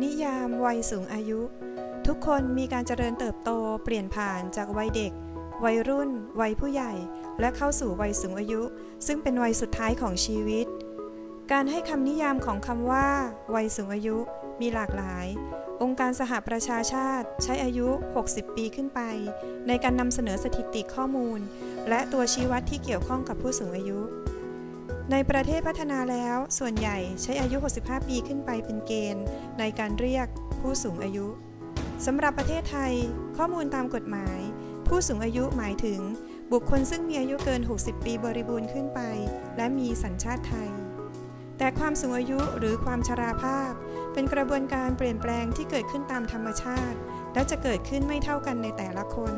นิยามวัยสูงอายุ ทุกคนมีการเจริญเติบโตเปลี่ยนผ่านจากวัยเด็ก วัยรุ่น วัยผู้ใหญ่ และเข้าสู่วัยสูงอายุ ซึ่งเป็นวัยสุดท้ายของชีวิต การให้คำนิยามของคำว่า วัยสูงอายุมีหลากหลาย องค์การสหประชาชาติใช้อายุ 60 ปีขึ้นไป ในการนำเสนอสถิติข้อมูล และตัวชี้วัดที่เกี่ยวข้องกับผู้สูงอายุ ในประเทศพัฒนาแล้ว ส่วนใหญ่ใช้อายุ 65 ปีขึ้นไปเป็นเกณฑ์ ในการเรียกผู้สูงอายุสำหรับประเทศไทย ข้อมูลตามกฎหมาย ผู้สูงอายุหมายถึง บุคคลซึ่งมีอายุเกิน 60 ปีบริบูรณ์ขึ้นไป และมีสัญชาติไทย แต่ความสูงอายุหรือความชราภาพ เป็นกระบวนการเปลี่ยนแปลงที่เกิดขึ้นตามธรรมชาติ และจะเกิดขึ้นไม่เท่ากันในแต่ละคน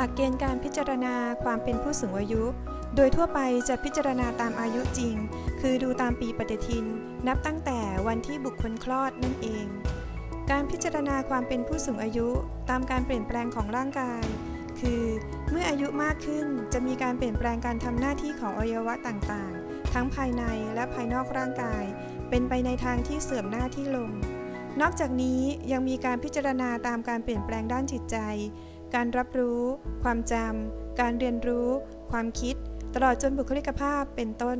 หลักเกณฑ์การพิจารณาความเป็นผู้สูงอายุ โดยทั่วไปจะพิจารณาตามอายุจริง คือดูตามปีปฏิทิน นับตั้งแต่วันที่บุคคลคลอดนั่นเอง การพิจารณาความเป็นผู้สูงอายุตามการเปลี่ยนแปลงของร่างกาย คือเมื่ออายุมากขึ้นจะมีการเปลี่ยนแปลงการทำหน้าที่ของอวัยวะต่างๆ ทั้งภายในและภายนอกร่างกาย เป็นไปในทางที่เสื่อมหน้าที่ลง นอกจากนี้ยังมีการพิจารณาตามการเปลี่ยนแปลงด้านจิตใจ การรับรู้ ความจำ การเรียนรู้ ความคิด ตลอดจนบุคลิกภาพเป็นต้น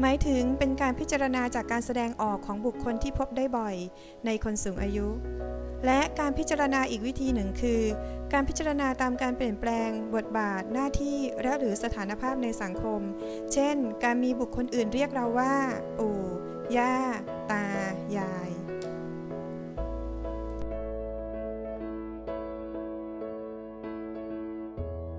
หมายถึงเป็นการพิจารณาจากการแสดงออกของบุคคลที่พบได้บ่อย ในคนสูงอายุ และการพิจารณาอีกวิธีหนึ่งคือ การพิจารณาตามการเปลี่ยนแปลง บทบาท หน้าที่และหรือสถานภาพในสังคม เช่น การมีบุคคลอื่นเรียกเราว่า ปู่ ย่า ตา ยาย